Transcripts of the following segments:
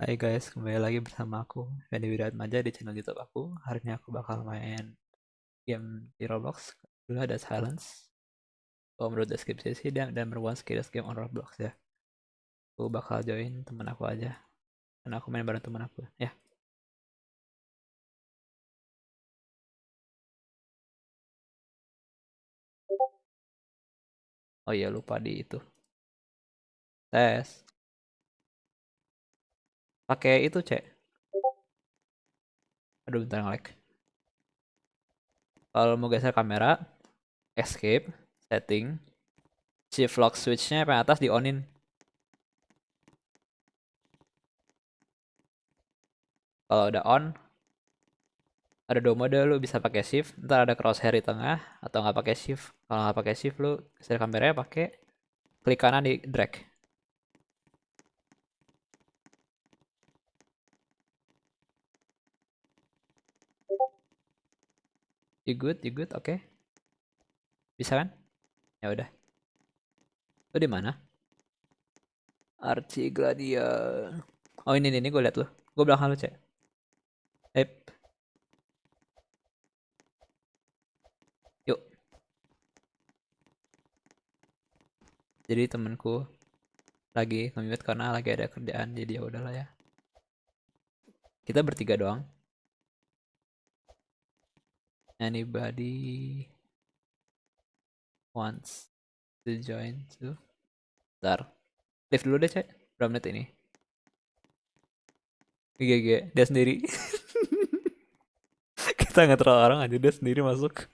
Hai guys, kembali lagi bersama aku Fendi Wiratmaja di channel YouTube aku. Hari ini aku bakal main game di Roblox. Dulu ada Silence. Kalau menurut deskripsi sih dia dan one skills game on Roblox ya. Aku bakal join teman aku aja. Karena aku main bareng teman aku ya. Oh iya lupa di itu. Tes. Pakai itu, Cek. Aduh, bentar nge-lag. Kalau mau geser kamera, escape, setting, shift lock switchnya yang atas di onin. Kalau udah on, ada dua mode lu bisa pakai shift, ntar ada crosshair di tengah atau nggak pakai shift. Kalau nggak pakai shift lu geser kameranya pakai klik kanan di drag. You good? You good? Oke. Okay. Bisa kan? Ya udah. Lu di mana? Archie Gladia. Oh ini ini, ini gue liat lu. Gue belakang lu cek. Ep. Yuk. Jadi temanku lagi nge karena lagi ada kerjaan jadi ya udahlah ya. Kita bertiga doang. Anybody wants to join too? Ntar. Live dulu deh, cek. Berapa menit ini? GG, dia sendiri. Kita nggak terlalu orang aja, dia sendiri masuk.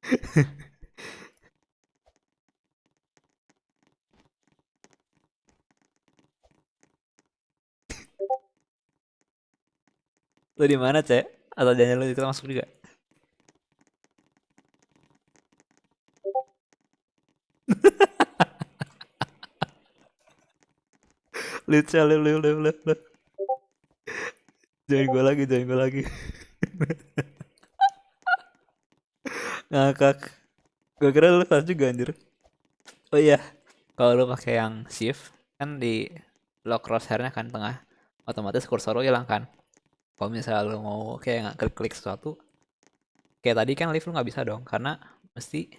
Lu di mana, Cek? Atau lu itu masuk juga? lucu lu lu lu lu lu. Jangan gue lagi jangan gue lagi. Ngakak. Gue kira lu pas juga anjir. Oh iya kalau lu pakai yang shift kan di lock crosshairnya kan tengah otomatis kursor lu hilang kan kalau misalnya lu mau kayak klik klik sesuatu kayak tadi kan lift lu nggak bisa dong karena mesti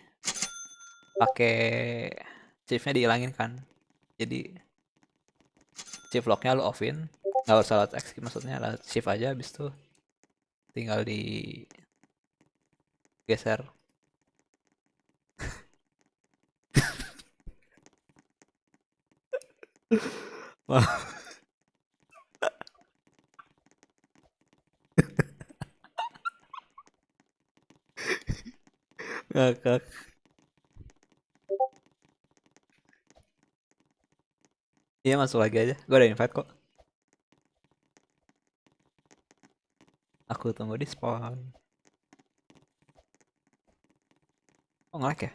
pakai shiftnya dihilangin kan jadi shift locknya lu offin nggak usah lot X maksudnya lah shift aja habis itu tinggal di geser Wah. ngakak iya masuk lagi aja. Gue ada invite kok. Aku tunggu di spawn. Oh ngelag ya?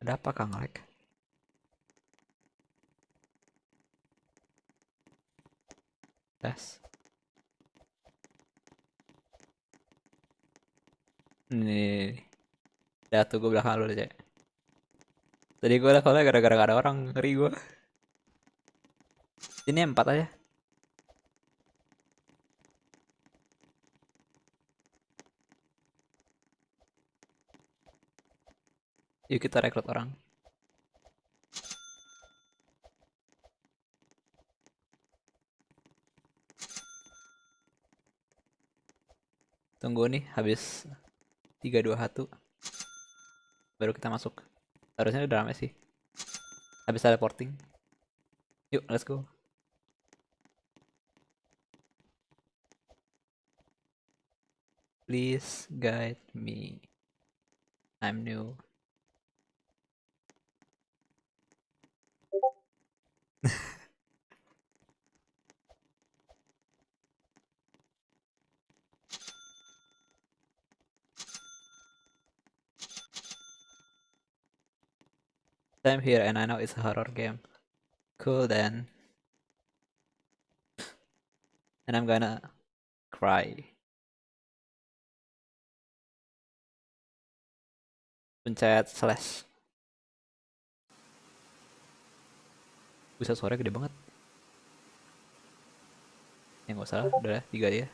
Ada apa kang ngelag? Tes Nih. Ya tuh gue belakang lu aja. Tadi gue kalau gara-gara ada orang ngeri gue. Ini empat aja. Yuk kita rekrut orang. Tunggu nih habis tiga dua satu. Baru kita masuk. Harusnya udah rame sih. Habis teleporting. Yuk let's go. Please guide me. I'm new I'm here and I know it's a horror game. Cool then. And I'm gonna cry. pencet slash bisa suara gede banget ya nggak usah udah tiga dia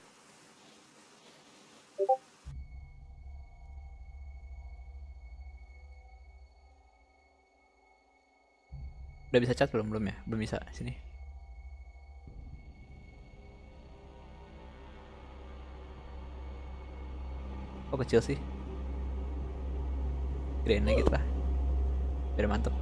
udah bisa chat belum belum ya belum bisa sini kok kecil sih gedein lagi lah biar mantep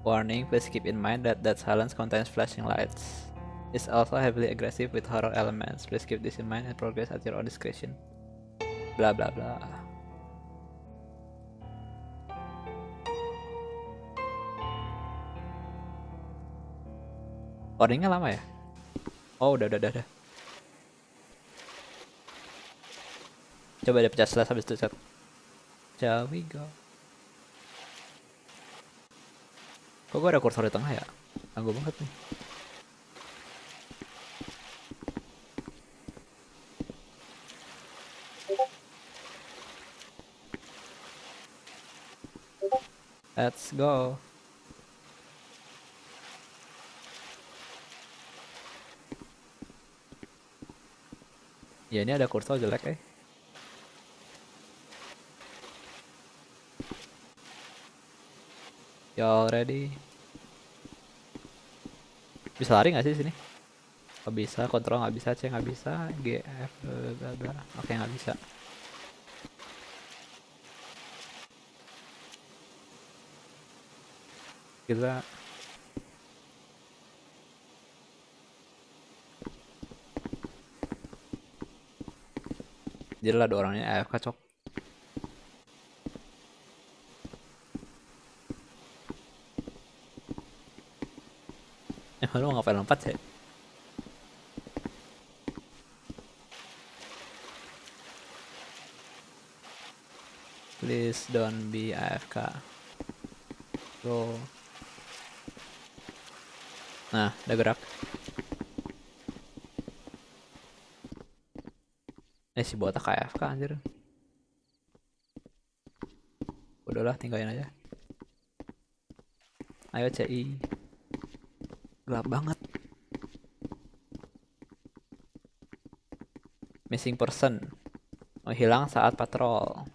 Warning, please keep in mind that that silence contains flashing lights. It's also heavily aggressive with horror elements. Please keep this in mind and progress at your own discretion. Bla bla bla. Warningnya lama ya? Oh udah udah udah. udah. Coba deh pecah slash habis itu chat. Shall we go? Kok gue ada kursor di tengah ya? Tangguh banget nih. Let's go. Ya ini ada kursor jelek eh. Y'all ready? Bisa lari nggak sih sini? Gak bisa, kontrol nggak bisa, C nggak bisa, G, F, bla bla. Oke nggak bisa. Kita Jadi ada orangnya AFK cok Eh lu ngapain lompat sih? Please don't be AFK Bro Nah, udah gerak. Eh si botak AFK anjir. Udahlah tinggalin aja. Ayo CI Gelap banget. Missing person. Menghilang saat patrol.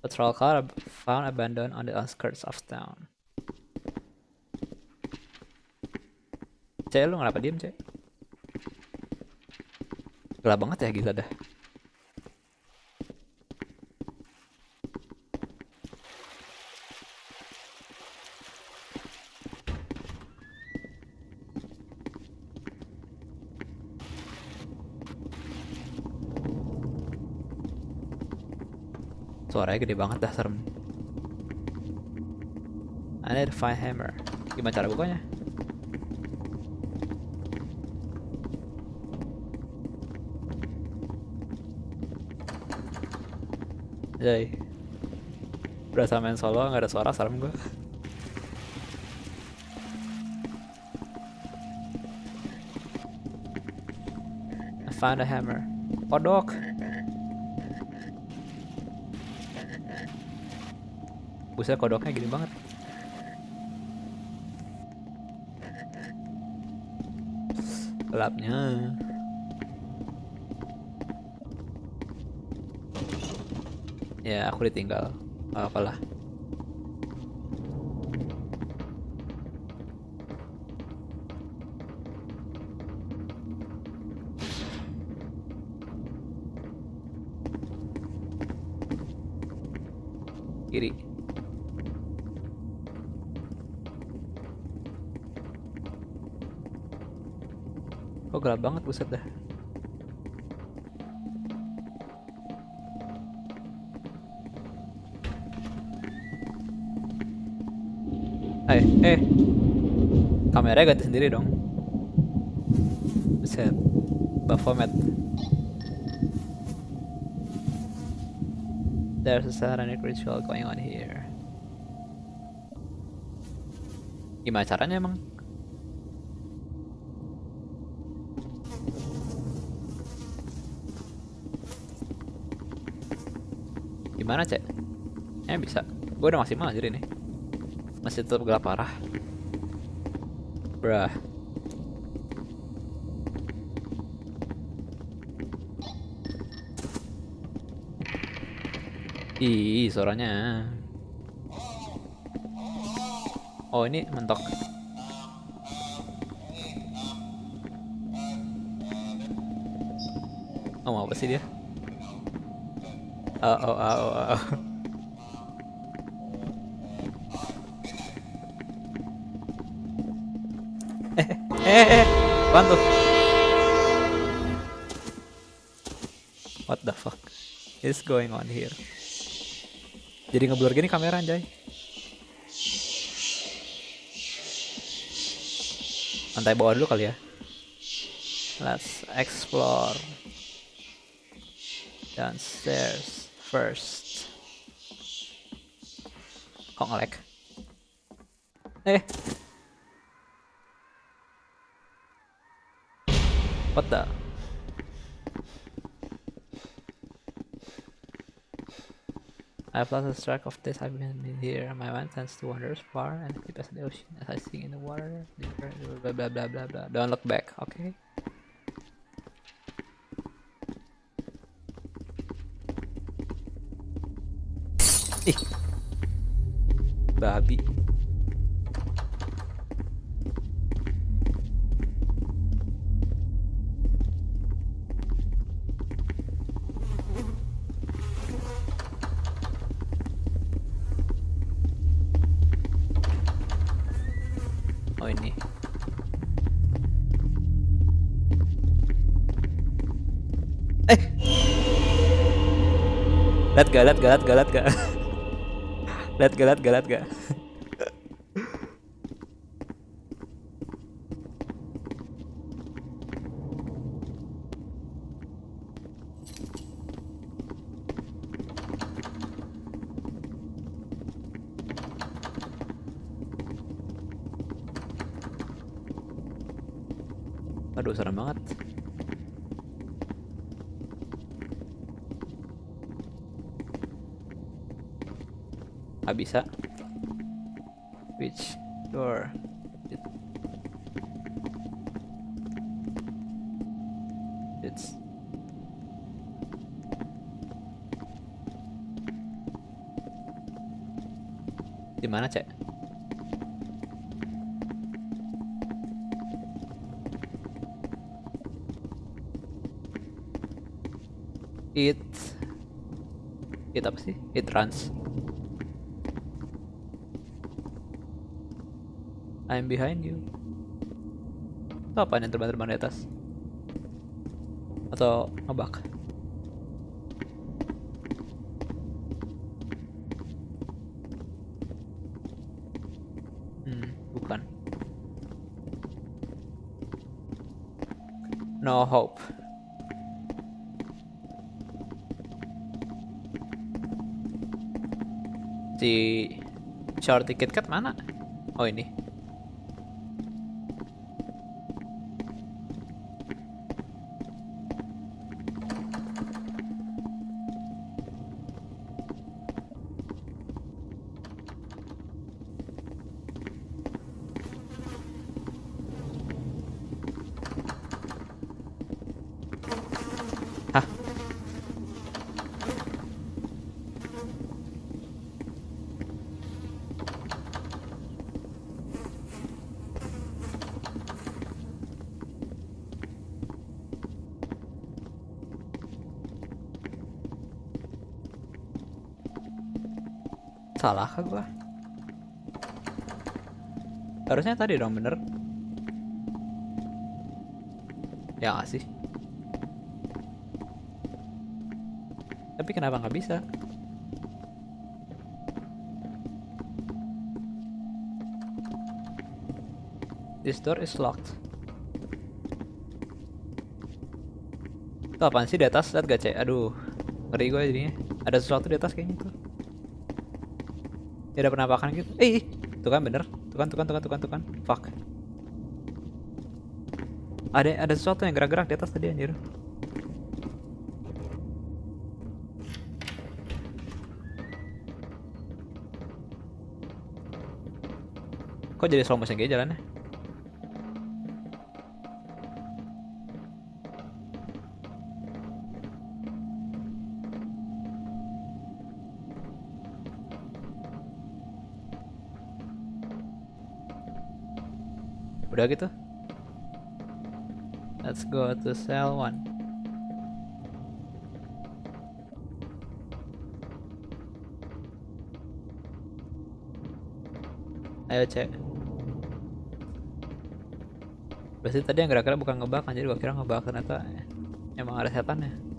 Patrol car found abandoned on the outskirts of town Cek lu kenapa diem cek Gelap banget ya gila dah. Suaranya gede banget dah serem. I need to find hammer. Gimana cara bukanya? Jai. Berasa main solo nggak ada suara serem gue I found a hammer. Kodok Buset kodoknya gini banget. Gelapnya Ya aku ditinggal. Apalah. Kiri. Kok gelap banget buset dah eh eh kameranya ganti sendiri dong. Set. Baphomet there's a satanic ritual going on here. Gimana caranya emang? Gimana cek? Eh bisa. Gue udah maksimal jadi nih masih tetap gelap parah. Bruh. Ih, suaranya. Oh, ini mentok. Oh, apa sih dia? Oh, oh, oh, oh, oh. Eh, eh, apaan tuh? What the fuck is going on here? Jadi ngeblur gini kamera anjay. Lantai bawah dulu kali ya. Let's explore downstairs first. Kok ngelek? Eh. What the? I've lost track of this. I've been here. My mind tends to wander far and deep as the ocean as I sink in the water. Blah blah blah blah blah. Don't look back, okay? Ih. Babi. Lihat gak, lihat gak, lihat gak, lihat gak. Aduh, serem banget. Gak bisa. Which door? It... It's di mana cek? It It apa sih? It runs. I'm behind you. Itu apaan yang terbang-terbang di atas? Atau ngebak? Hmm, bukan. No hope. Si ticket cut mana? Oh ini. Salah kah gua? Harusnya tadi dong bener. Ya sih? Tapi kenapa nggak bisa? This door is locked. Itu apaan sih di atas? Lihat gak cek? Aduh, ngeri gue jadinya. Ada sesuatu di atas kayaknya tuh. Tidak ada penampakan gitu. Eh, tuh kan bener. Tuh kan, tuh kan, tuh kan, tuh kan, tuh kan. Fuck. Ada ada sesuatu yang gerak-gerak di atas tadi anjir. Kok jadi slow motion kayak jalannya? Udah gitu. Let's go to cell one. Ayo cek. Berarti tadi yang gerak-gerak bukan ngebak jadi gua kira ngebak ternyata emang ada setannya.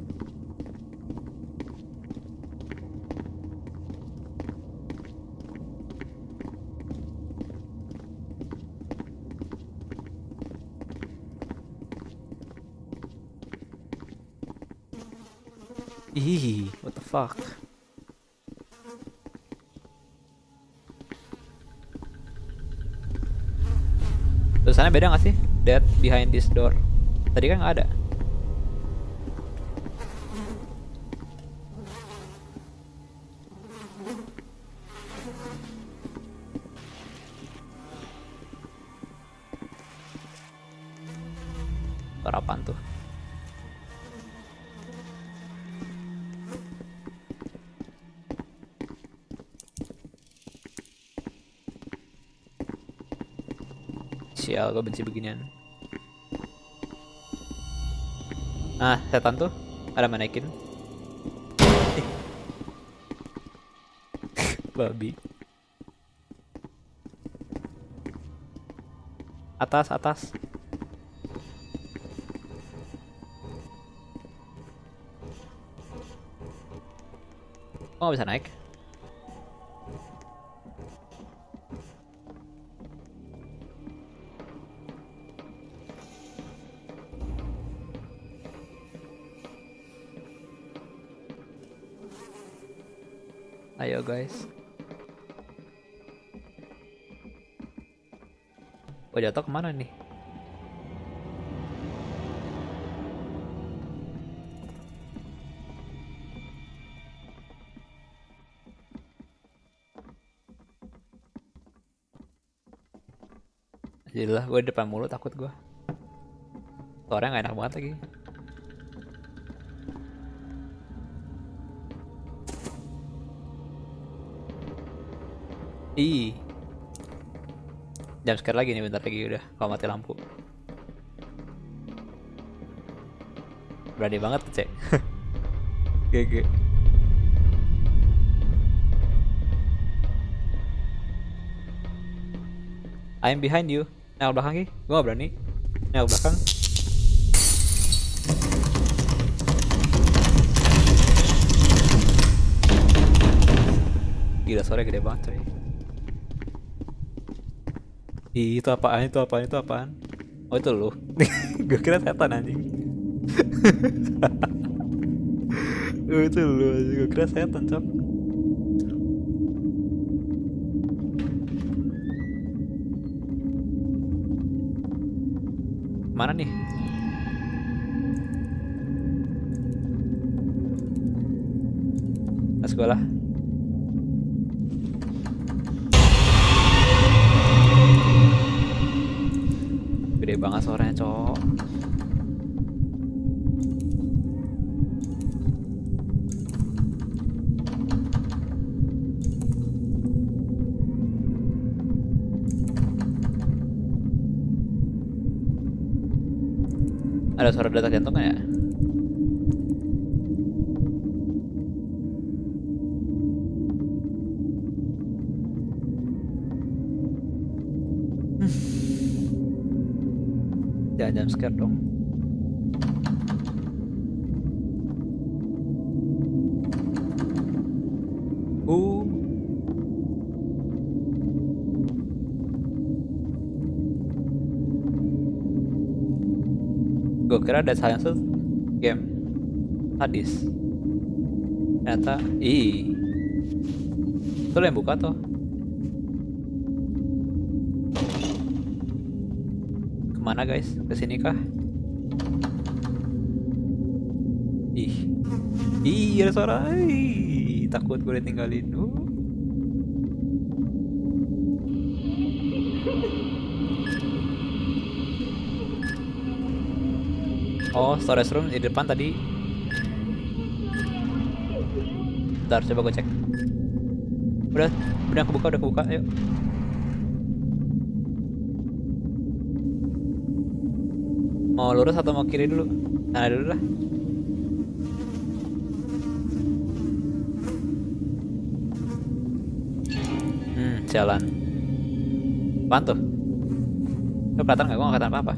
Ih, what the fuck? Tulisannya beda gak sih? Dead behind this door. Tadi kan nggak ada. Sial, gue benci beginian. Ah, setan tuh ada manekin. Babi. Atas, atas. Nggak bisa naik? Jatuh ke mana nih? Jadilah gue depan mulu takut gue. Suaranya gak enak banget lagi. Ih. Jam scare lagi nih bentar lagi udah kalau mati lampu. Berani banget cek. GG. I'm behind you. Nengok belakang ki. Gue gak berani. Nengok belakang. Gila suaranya gede banget coy. Ih, itu apaan? Itu apaan? Itu apaan? Oh itu lu. Gue kira setan anjing. oh, itu lu. Gue kira setan, cok. Mana nih? Let's go. Gede banget suaranya, cok. Ada suara detak jantung ya? Jangan jam scare dong. Gue kira ada science game hadis. Ternyata, ih. Itu yang buka tuh. Ke mana guys? ke sini kah? Ih. Ih, ada suara. Ih, takut gue ditinggalin. Uh. Oh, storage room di depan tadi. Bentar, coba gue cek. Udah, udah aku buka udah buka Ayo. Mau lurus atau mau kiri dulu? Nah, dulu lah. Hmm, jalan. Apaan tuh? Lu kelihatan nggak? Gue nggak kelihatan apa-apa.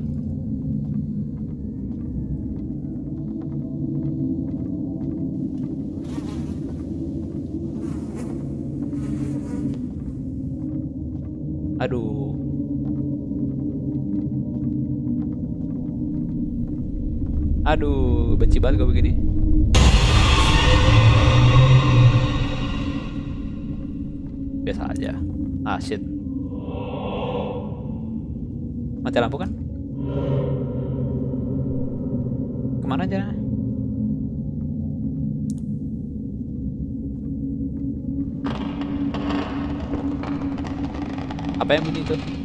Aduh. Aduh, benci banget gue begini. Biasa aja. Ah, shit. Mati lampu kan? Ke mana aja? Apa yang bunyi itu?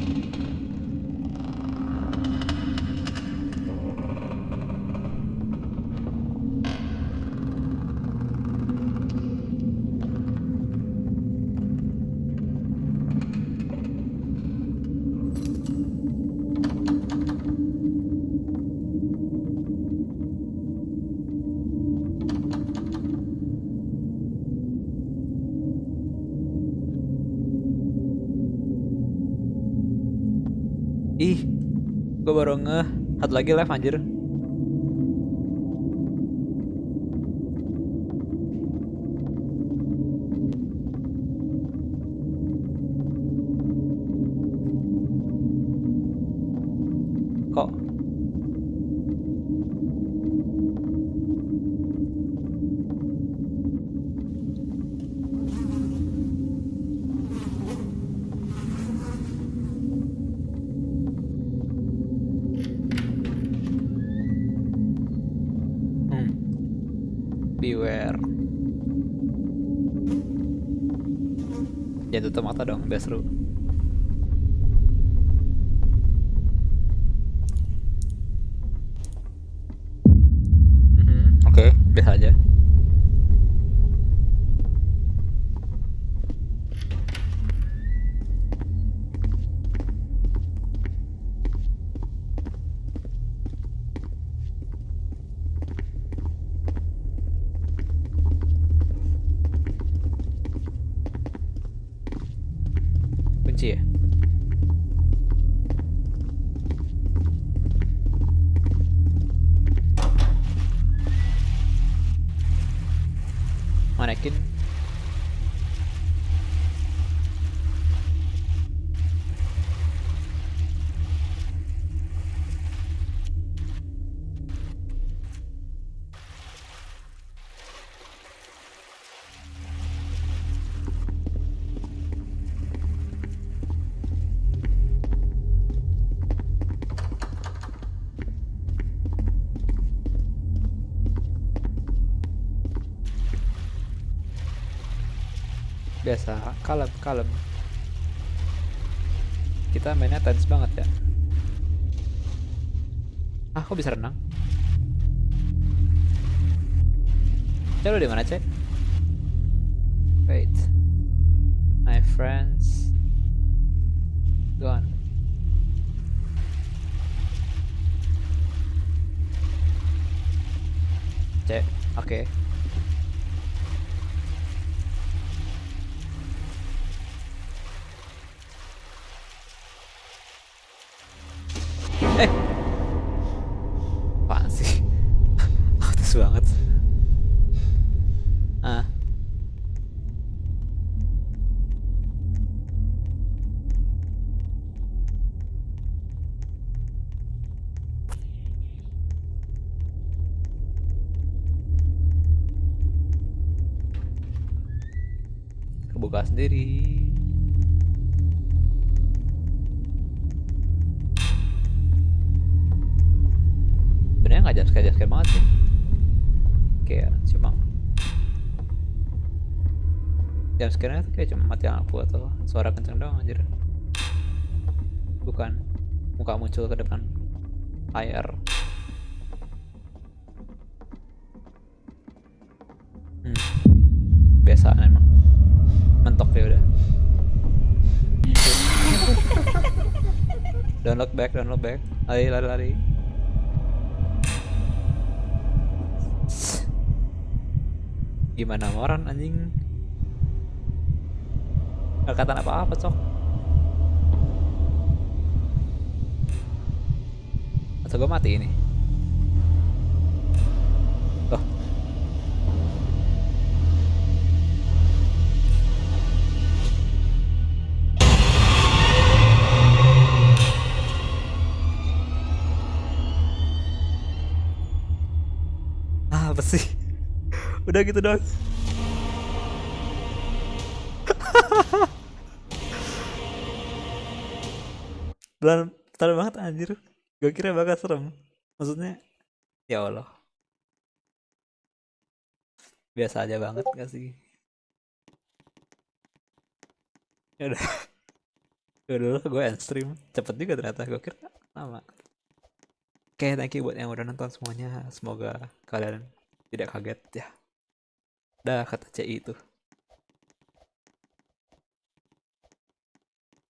Gue baru ngeh. Satu lagi live anjir. Beware. Jangan tutup mata dong, biar seru. Mhm, Oke, biasa aja. Manekin kalem kalem. Kita mainnya tense banget ya. Ah kok bisa renang? Cek lu di mana cek wait. My friends. Gone cek oke. Eh. nggak jam jumpscare banget sih. Kayak cuma jumpscare-nya tuh kayak cuma mati lampu atau suara kenceng doang anjir. Bukan muka muncul ke depan layar. Hmm. biasa emang. Mentok ya udah. Download back download back. Lari lari lari. Gimana moran anjing? Gak kata apa apa cok. Atau gue mati ini udah gitu dong Belan betul banget anjir. Gue kira bakal serem. Maksudnya Ya Allah. Biasa aja banget gak sih? Ya udah. Ya udah gue end stream. Cepet juga ternyata Gue kira lama. Oke thank you buat yang udah nonton semuanya. Semoga kalian tidak kaget ya Dah kata CI itu